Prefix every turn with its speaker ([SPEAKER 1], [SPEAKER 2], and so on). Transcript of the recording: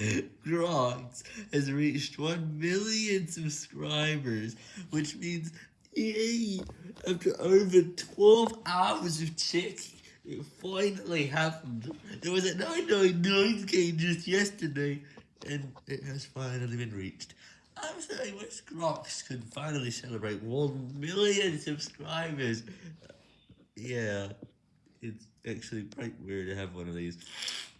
[SPEAKER 1] Grox has reached 1 million subscribers, which means, yay, after over 12 hours of checking, it finally happened. There was at 999k just yesterday, and it has finally been reached. I'm so I wish Grox could finally celebrate 1 million subscribers. Yeah, it's actually quite weird to have one of these.